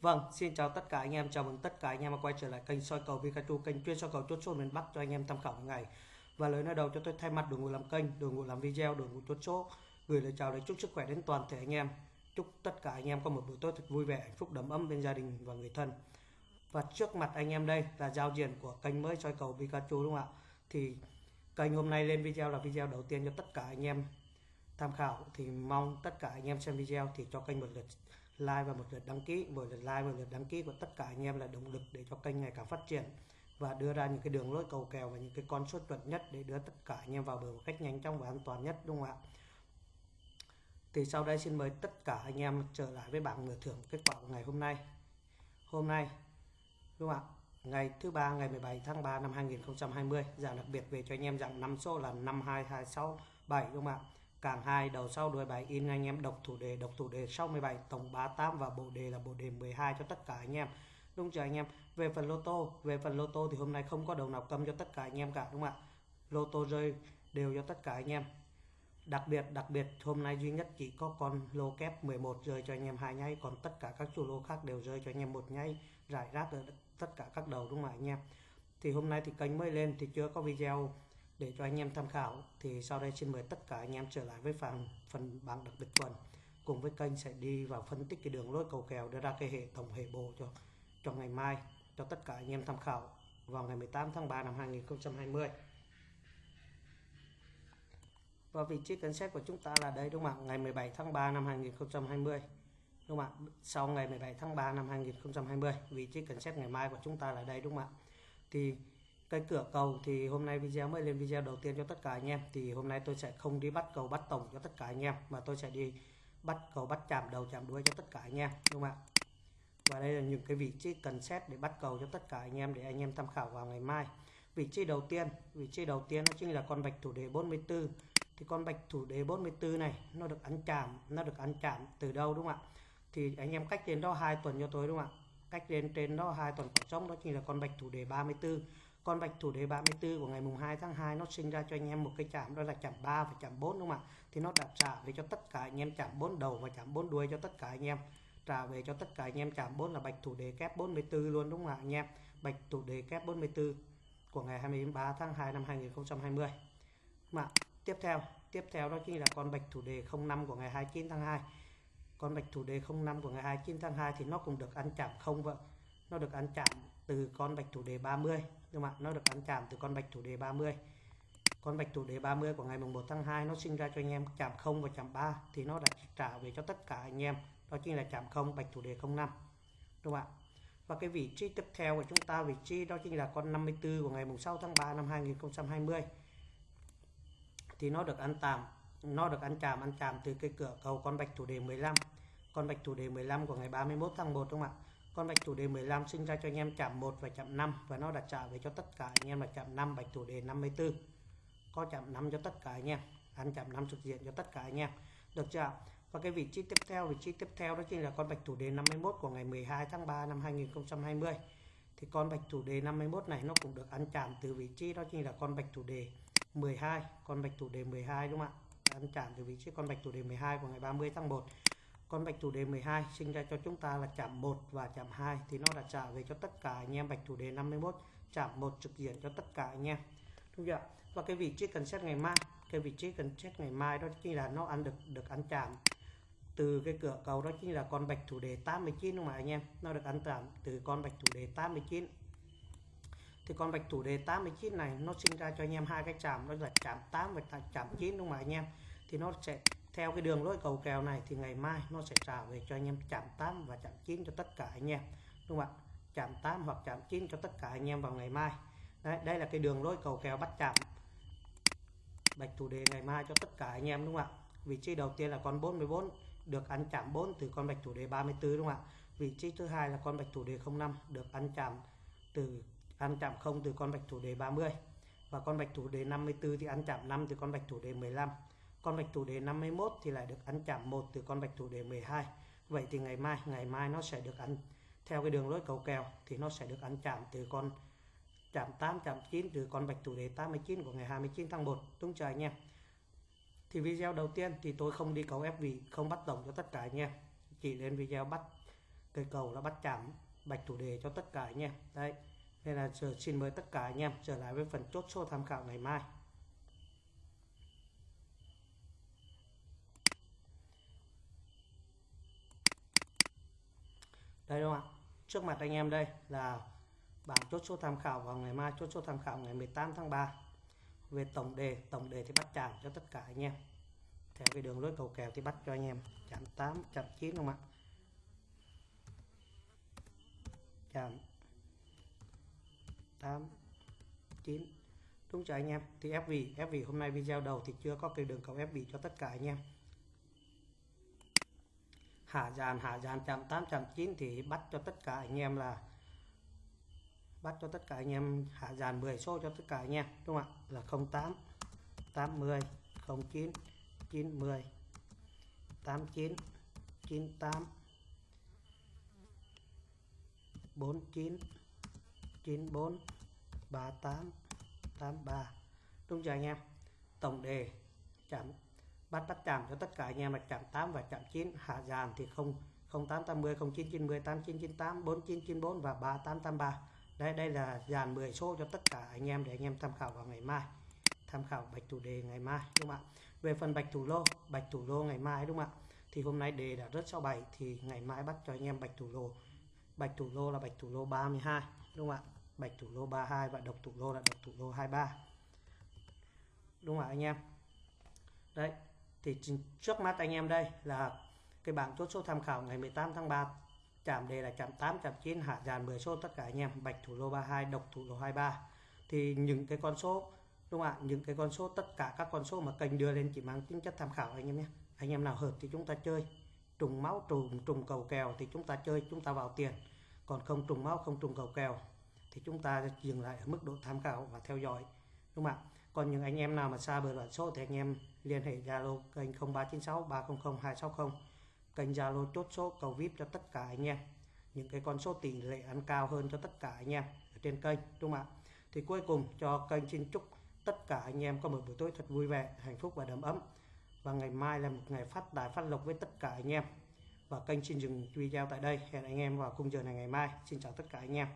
Vâng, xin chào tất cả anh em, chào mừng tất cả anh em đã quay trở lại kênh soi cầu Pikachu, kênh chuyên soi cầu chốt số miền Bắc cho anh em tham khảo ngày. Và lời nói đầu cho tôi thay mặt đội ngũ làm kênh, đội ngũ làm video, đội ngũ chốt số gửi lời chào đến chúc sức khỏe đến toàn thể anh em. Chúc tất cả anh em có một buổi tối thật vui vẻ, hạnh phúc đầm ấm bên gia đình và người thân. Và trước mặt anh em đây là giao diện của kênh mới soi cầu Pikachu đúng không ạ? Thì kênh hôm nay lên video là video đầu tiên cho tất cả anh em tham khảo thì mong tất cả anh em xem video thì cho kênh một lượt like và một lượt đăng ký. Mỗi lượt like và lượt đăng ký của tất cả anh em là động lực để cho kênh ngày càng phát triển và đưa ra những cái đường lối cầu kèo và những cái con số chuẩn nhất để đưa tất cả anh em vào bờ một cách nhanh chóng và an toàn nhất, đúng không ạ? Thì sau đây xin mời tất cả anh em trở lại với bảng nửa thưởng kết quả của ngày hôm nay. Hôm nay, đúng không ạ? Ngày thứ ba, ngày 17 tháng 3 năm 2020 dạng đặc biệt về cho anh em dạng năm số là 52267 đúng không ạ? Càng hai, đầu sau đuôi bài in, anh em đọc thủ đề, đọc thủ đề 67 tổng 38 và bộ đề là bộ đề 12 cho tất cả anh em. Đúng chưa anh em? Về phần lô tô, về phần lô tô thì hôm nay không có đầu nào cầm cho tất cả anh em cả, đúng không ạ? Lô tô rơi đều cho tất cả anh em. Đặc biệt đặc biệt, hôm nay duy nhất chỉ có con lô kép 11 rơi cho anh em hai nháy, còn tất cả các chủ lô khác đều rơi cho anh em một nháy, rải rác ở tất cả các đầu, đúng không ạ anh em? Thì hôm nay thì kênh mới lên, thì chưa có video để cho anh em tham khảo thì sau đây xin mời tất cả anh em trở lại với phần phần bảng đặc biệt tuần cùng với kênh sẽ đi vào phân tích cái đường lối cầu kèo đưa ra cái hệ tổng hệ bộ cho cho ngày mai, cho tất cả anh em tham khảo vào ngày 18 tháng 3 năm 2020 và vị trí cân xét của chúng ta là đây, đúng không ạ? Ngày 17 tháng 3 năm 2020 đúng không ạ? Sau ngày 17 tháng 3 năm 2020 vị trí cân xét ngày mai của chúng ta là đây, đúng không ạ? Thì cái cửa cầu thì hôm nay video mới lên video đầu tiên cho tất cả anh em. Thì hôm nay tôi sẽ không đi bắt cầu bắt tổng cho tất cả anh em, mà tôi sẽ đi bắt cầu bắt chạm đầu, chạm đuôi cho tất cả anh em, đúng không ạ? Và đây là những cái vị trí cần xét để bắt cầu cho tất cả anh em để anh em tham khảo vào ngày mai. Vị trí đầu tiên, vị trí đầu tiên nó chính là con bạch thủ đề 44 thì con bạch thủ đề 44 này, nó được ăn chạm, nó được ăn chạm từ đâu đúng không ạ? Thì anh em cách đến đó hai tuần cho tôi đúng không ạ? Cách đến trên đó hai tuần khoảng trống đó chính là con bạch thủ đề 34 con bạch thủ đề 34 của ngày mùng 2 tháng 2 nó sinh ra cho anh em một cái chạm, đó là chạm 3 và chạm 4 đúng không ạ? Thì nó đặt trả về cho tất cả anh em chạm 4 đầu và chạm 4 đuôi cho tất cả anh em. Trả về cho tất cả anh em chạm 4 là bạch thủ đề kép 44 luôn đúng không ạ, anh em? Bạch thủ đề kép 44 của ngày 23 tháng 2 năm 2020 mà tiếp theo tiếp theo đó chính là con bạch thủ đề 05 của ngày 29 tháng 2 con bạch thủ đề 05 của ngày 29 tháng 2 thì nó cũng được ăn chạm không vợ. Nó được ăn chạm từ con bạch thủ đề 30 nhưng mà nó được ăn chạm từ con bạch thủ đề 30 con bạch thủ đề 30 của ngày mùng 1 tháng 2 nó sinh ra cho anh em chạm 0 và chạm 3 thì nó đã trả về cho tất cả anh em. Đó chính là chạm 0 bạch thủ đề 05 đúng không ạ? Và cái vị trí tiếp theo của chúng ta, vị trí đó chính là con 54 của ngày mùng 6 tháng 3 năm 2020 thì nó được ăn tạm, nó được ăn chạm ăn chạm từ cái cửa cầu con bạch thủ đề 15 con bạch thủ đề 15 của ngày 31 tháng 1 đúng không ạ? Con bạch thủ đề 15 sinh ra cho anh em chạm 1 và chạm 5 và nó đã trả về cho tất cả anh em là chạm 5 bạch thủ đề 54 có chạm 5 cho tất cả anh em, ăn chạm 5 trực diện cho tất cả anh em. Được chưa và cái vị trí tiếp theo, vị trí tiếp theo đó chính là con bạch thủ đề 51 của ngày 12 tháng 3 năm 2020 thì con bạch thủ đề 51 này nó cũng được ăn chạm từ vị trí đó chính là con bạch thủ đề 12 con bạch thủ đề 12 đúng không ạ? Ăn chạm từ vị trí con bạch thủ đề 12 của ngày 30 tháng 1 con bạch thủ đề 12 sinh ra cho chúng ta là chạm 1 và chạm 2 thì nó đã trả về cho tất cả anh em bạch thủ đề 51 chạm 1 trực diện cho tất cả anh em. Đúng chưa và cái vị trí cần xét ngày mai, cái vị trí cần xét ngày mai đó chính là nó ăn được được ăn chạm. Từ cái cửa cầu đó chính là con bạch thủ đề 89 đúng không anh em? Nó được ăn chạm từ con bạch thủ đề 89 thì con bạch thủ đề 89 này nó sinh ra cho anh em hai cái chạm, đó là chạm 8 và chạm 9 đúng không anh em? Thì nó sẽ theo cái đường lối cầu kèo này thì ngày mai nó sẽ trả về cho anh em chạm 8 và chạm 9 cho tất cả anh em, đúng không ạ? Chạm 8 hoặc chạm 9 cho tất cả anh em vào ngày mai. Đấy, đây là cái đường lối cầu kèo bắt chạm. Bạch thủ đề ngày mai cho tất cả anh em, đúng không ạ? Vị trí đầu tiên là con 44 được ăn chạm 4 từ con bạch thủ đề 34 đúng không ạ? Vị trí thứ hai là con bạch thủ đề 05 được ăn chạm từ, ăn chạm 0 từ con bạch thủ đề 30 và con bạch thủ đề 54 thì ăn chạm 5 từ con bạch thủ đề 15 con bạch thủ đề 51 thì lại được ăn chạm một từ con bạch thủ đề 12 vậy thì ngày mai ngày mai nó sẽ được ăn, theo cái đường lối cầu kèo, thì nó sẽ được ăn chạm từ con chạm 8 chạm 9 từ con bạch thủ đề 89 của ngày 29 tháng 1 đúng chưa anh em? Thì video đầu tiên thì tôi không đi cầu ép vị không bắt tổng cho tất cả anh em. Chỉ lên video bắt cây cầu là bắt chạm bạch thủ đề cho tất cả anh em. Đấy, nên là giờ xin mời tất cả anh em trở lại với phần chốt số tham khảo ngày mai. Đây đúng không ạ? Trước mặt anh em đây là bảng chốt số tham khảo vào ngày mai, chốt số tham khảo ngày 18 tháng 3 về tổng đề tổng đề thì bắt chạm cho tất cả anh em. Theo cái đường lối cầu kèo thì bắt cho anh em. Chạm 8 chạm 9 không ạ? Chạm 8 9 đúng cho anh em? Thì ép vị ép vị hôm nay video đầu thì chưa có cái đường cầu ép vị cho tất cả anh em hạ dàn hạ dàn chạm 8 chạm 9 thì bắt cho tất cả anh em là bắt cho tất cả anh em hạ dàn 10 số cho tất cả anh em, đúng không ạ? Là 08 80 09 90 89 98 49 94 38 83 đúng chưa anh em? Tổng đề chạm bắt bắt chạm cho tất cả anh em là chạm 8 và chạm 9 hạ dàn thì không 0880 0990 8998 4994 và 3883 đây đây là dàn 10 số cho tất cả anh em để anh em tham khảo vào ngày mai. Tham khảo bạch thủ đề ngày mai, đúng không ạ? Về phần bạch thủ lô, bạch thủ lô ngày mai, đúng không ạ? Thì hôm nay đề đã rất sau 7 thì ngày mai bắt cho anh em bạch thủ lô. Bạch thủ lô là bạch thủ lô 32 đúng không ạ? Bạch thủ lô 32 và độc thủ lô là độc thủ lô 23 đúng không ạ, anh em? Đấy thì trước mắt anh em đây là cái bảng chốt số tham khảo ngày 18 tháng 3 chạm đề là chạm 8 chạm 9 hạ dàn 10 số tất cả anh em. Bạch thủ lô 32 độc thủ lô 23 thì những cái con số, đúng không ạ? Những cái con số, tất cả các con số mà kênh đưa lên chỉ mang tính chất tham khảo anh em nhé. Anh em nào hợp thì chúng ta chơi. Trùng máu, trùng trùng cầu kèo thì chúng ta chơi, chúng ta vào tiền. Còn không trùng máu, không trùng cầu kèo thì chúng ta dừng lại ở mức độ tham khảo và theo dõi. Đúng không ạ? Còn những anh em nào mà xa bờ đoạn số thì anh em liên hệ Zalo kênh 0396 300 260 kênh Zalo chốt số cầu VIP cho tất cả anh em. Những cái con số tỷ lệ ăn cao hơn cho tất cả anh em ở trên kênh, đúng không ạ? Thì cuối cùng cho kênh xin chúc tất cả anh em có một buổi tối thật vui vẻ, hạnh phúc và đầm ấm. Và ngày mai là một ngày phát tài phát lộc với tất cả anh em. Và kênh xin dừng video tại đây. Hẹn anh em vào khung giờ này ngày mai. Xin chào tất cả anh em.